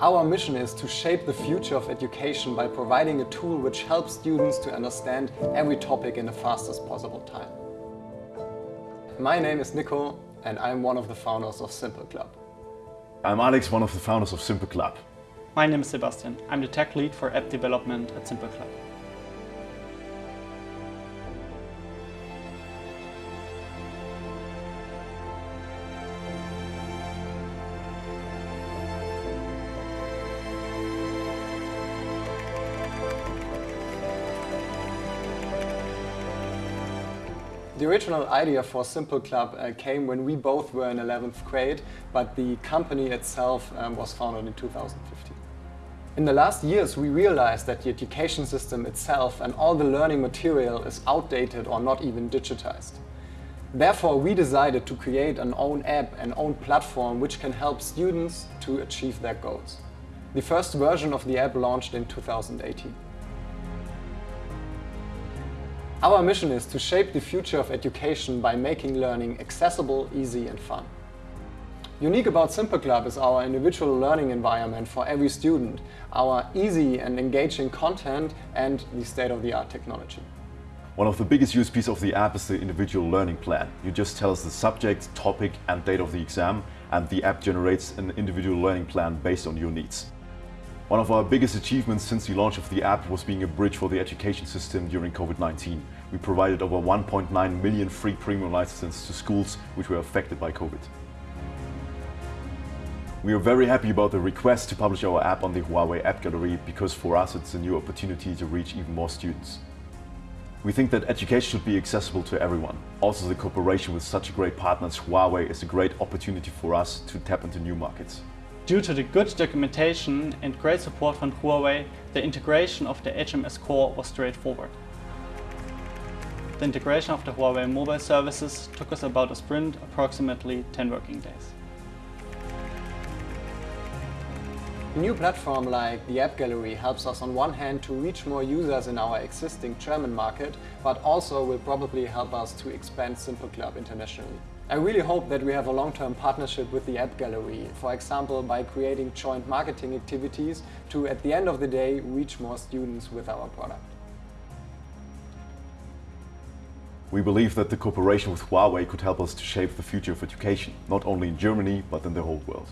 Our mission is to shape the future of education by providing a tool which helps students to understand every topic in the fastest possible time. My name is Nico and I'm one of the founders of Simple Club. I'm Alex, one of the founders of Simple Club. My name is Sebastian. I'm the tech lead for app development at Simple Club. The original idea for Simple Club uh, came when we both were in 11th grade, but the company itself um, was founded in 2015. In the last years, we realized that the education system itself and all the learning material is outdated or not even digitized. Therefore, we decided to create an own app, and own platform which can help students to achieve their goals. The first version of the app launched in 2018. Our mission is to shape the future of education by making learning accessible, easy and fun. Unique about Simple Club is our individual learning environment for every student, our easy and engaging content and the state-of-the-art technology. One of the biggest USPs of the app is the individual learning plan. You just tell us the subject, topic and date of the exam and the app generates an individual learning plan based on your needs. One of our biggest achievements since the launch of the app was being a bridge for the education system during COVID-19. We provided over 1.9 million free premium licenses to schools which were affected by COVID. We are very happy about the request to publish our app on the Huawei App Gallery because for us it's a new opportunity to reach even more students. We think that education should be accessible to everyone. Also the cooperation with such a great partners Huawei is a great opportunity for us to tap into new markets. Due to the good documentation and great support from Huawei, the integration of the HMS core was straightforward. The integration of the Huawei mobile services took us about a sprint, approximately 10 working days. A new platform like the App Gallery helps us on one hand to reach more users in our existing German market, but also will probably help us to expand Simple Club internationally. I really hope that we have a long-term partnership with the App Gallery, for example by creating joint marketing activities to, at the end of the day, reach more students with our product. We believe that the cooperation with Huawei could help us to shape the future of education, not only in Germany, but in the whole world.